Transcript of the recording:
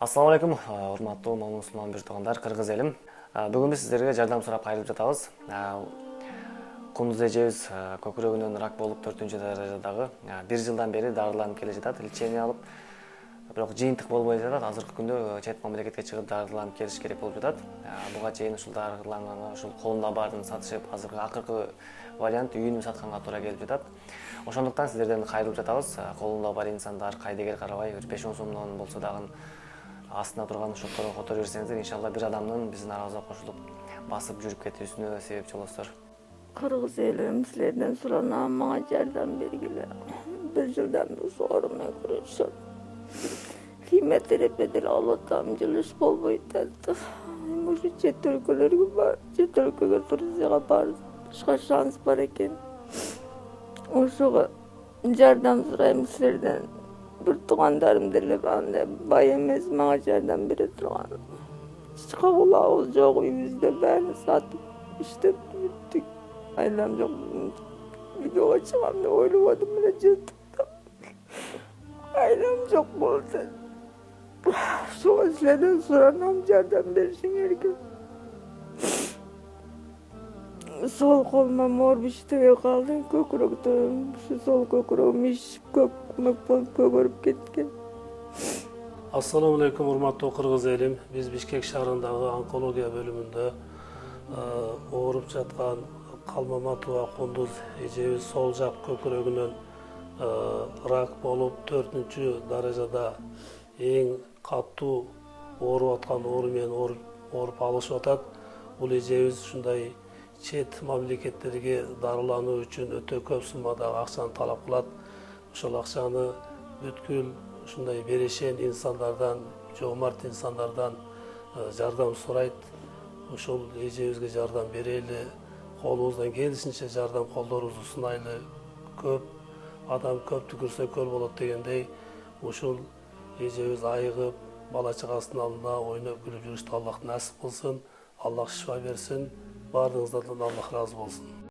ассалому алейкум урматтуу момун мусулман бир туугандар кыргыз элим бүгүн биз сиздерге жардам сурап кайрылып жатабыз кундуз эжебиз көкүрөгүнөн рак болуп төртүнчү даражадагы бир жылдан бери дарыланып келе жатат лечение алып. Бирок жыйынтык болбой жатат азыркы күндө чет мамлекетке чыгып дарыланып келиш керек болуп жатат буга чейин ушул дарыланганга ушул колунда баарын сатышып азыркы акыркы вариант үйүнү сатканга туура келип жатат ошондуктан сиздерден кайрылып жатабыз колунда бар инсандар кайдыгер карабай бир беш он сомдон болсо дагы астында турган шотторго которо берсеңиздер иншалла бир адамдын биздин арабызга кошулуп басып жүрүп кетүүсүнө себепчи болосуздар кыргыз элим силерден суранам мага жардам бергиле бир жылдан ушул оорумен күрөшөм химиотерапия алып атам жылыш болбой атат эми ушу чет өлкөлөргө бар чет өлкөгө турцияга барышка шанс бар экен ошого жардам сурайм силерден Bırtuğan derim dili ben de bayemiz macerden biri tuğan. Çıkavula olacak yüzde beni satıp işte bittik. Ailem çok video açmam da oylamadım bile cidden. Ailem çok buldu. Şu özleden soran amcadan beri şimdi şey herkes сол колума моор иштебей калды көкүрөктө ушу сол көкүрөгүм ишип көк мөк болуп көгөрүп кеткен ассалому алейкум урматтуу кыргыз элим биз бишкек шаарындагы онкология бөлүмүндө ооруп жаткан калмаматова кундуз эжебиз сол жак көкүрөгүнөн рак болуп төртүнчү даражада эң катуу ооруп аткан оору менен ооруп алышып атат бул эжебиз ушундай чет мамлекеттерге дарылануу үчүн өтө көп суммадагы акчаны талап кылат ошол акчаны бүткүл ушундай берешен инсандардан жоомарт инсандардан жардам сурайт ушул эжебизге жардам берели колубуздан келишинче жардам колдорубузду сунайлы көп адам көптү көрсө көл болот дегендей ушул эжебиз айыгып бала чагасынын алдында ойноп күлүп жүрүштү аллах насип кылсын аллах шифа берсин баарыңыздардан аллах ыраазы болсун